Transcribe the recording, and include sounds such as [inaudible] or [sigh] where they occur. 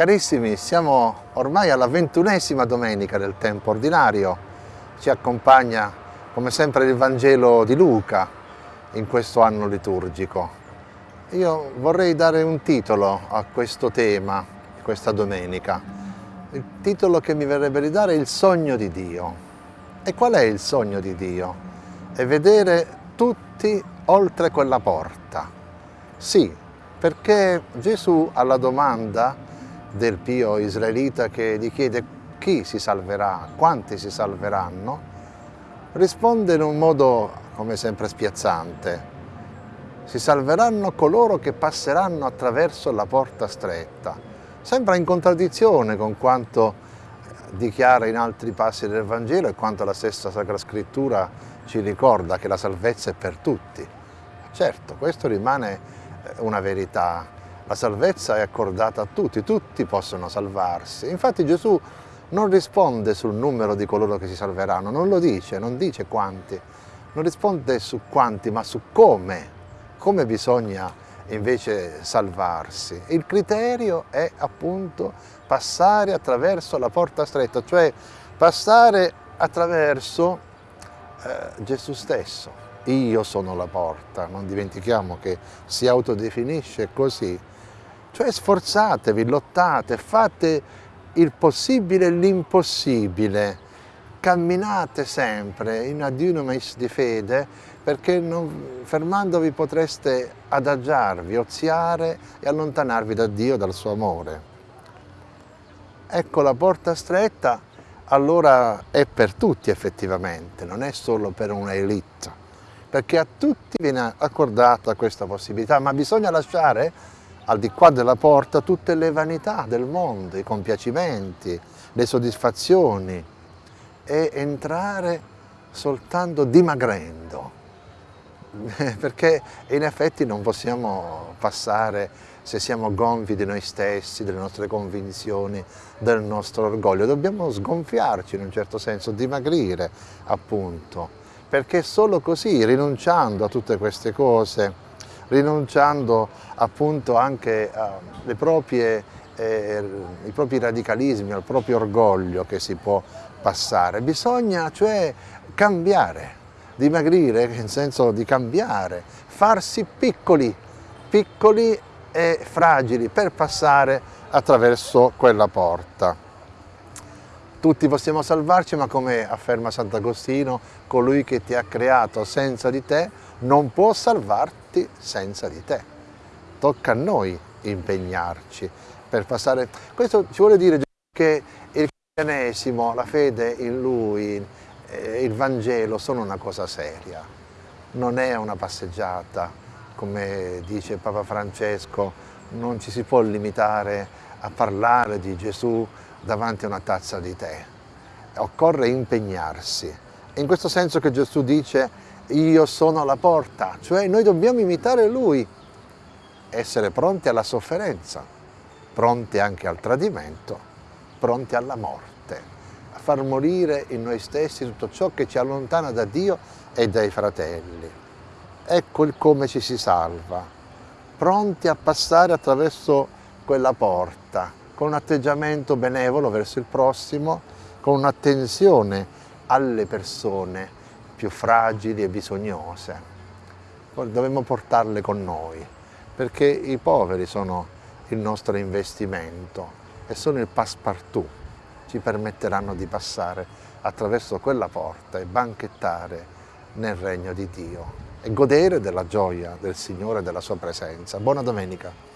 Carissimi, siamo ormai alla ventunesima domenica del tempo ordinario. Ci accompagna come sempre il Vangelo di Luca in questo anno liturgico. Io vorrei dare un titolo a questo tema, questa domenica. Il titolo che mi verrebbe di dare è Il sogno di Dio. E qual è il sogno di Dio? È vedere tutti oltre quella porta. Sì, perché Gesù alla domanda del pio israelita che gli chiede chi si salverà, quanti si salveranno, risponde in un modo come sempre spiazzante. Si salveranno coloro che passeranno attraverso la porta stretta. Sembra in contraddizione con quanto dichiara in altri passi del Vangelo e quanto la stessa Sacra Scrittura ci ricorda che la salvezza è per tutti. Certo, questo rimane una verità la salvezza è accordata a tutti, tutti possono salvarsi. Infatti Gesù non risponde sul numero di coloro che si salveranno, non lo dice, non dice quanti, non risponde su quanti, ma su come, come bisogna invece salvarsi. Il criterio è appunto passare attraverso la porta stretta, cioè passare attraverso eh, Gesù stesso. Io sono la porta, non dimentichiamo che si autodefinisce così cioè sforzatevi, lottate, fate il possibile e l'impossibile, camminate sempre in adiunumis di fede perché non, fermandovi potreste adagiarvi, oziare e allontanarvi da Dio, dal suo amore. Ecco la porta stretta allora è per tutti effettivamente, non è solo per un'elite, perché a tutti viene accordata questa possibilità, ma bisogna lasciare al di qua della porta tutte le vanità del mondo, i compiacimenti, le soddisfazioni. E entrare soltanto dimagrendo. [laughs] Perché in effetti non possiamo passare se siamo gonfi di noi stessi, delle nostre convinzioni, del nostro orgoglio, dobbiamo sgonfiarci in un certo senso, dimagrire appunto, perché solo così, rinunciando a tutte queste cose, rinunciando appunto anche alle proprie, eh, ai propri radicalismi, al proprio orgoglio che si può passare. Bisogna cioè cambiare, dimagrire in senso di cambiare, farsi piccoli, piccoli e fragili per passare attraverso quella porta. Tutti possiamo salvarci, ma come afferma Sant'Agostino, colui che ti ha creato senza di te non può salvarti senza di te. Tocca a noi impegnarci per passare... Questo ci vuole dire che il cristianesimo, la fede in Lui, eh, il Vangelo sono una cosa seria. Non è una passeggiata, come dice Papa Francesco, non ci si può limitare a parlare di Gesù davanti a una tazza di tè. Occorre impegnarsi. È in questo senso che Gesù dice io sono la porta, cioè noi dobbiamo imitare Lui, essere pronti alla sofferenza, pronti anche al tradimento, pronti alla morte, a far morire in noi stessi tutto ciò che ci allontana da Dio e dai fratelli. Ecco il come ci si salva, pronti a passare attraverso quella porta, con un atteggiamento benevolo verso il prossimo, con un'attenzione alle persone, più fragili e bisognose. Dovremmo portarle con noi, perché i poveri sono il nostro investimento e sono il passepartout. Ci permetteranno di passare attraverso quella porta e banchettare nel regno di Dio e godere della gioia del Signore e della sua presenza. Buona domenica!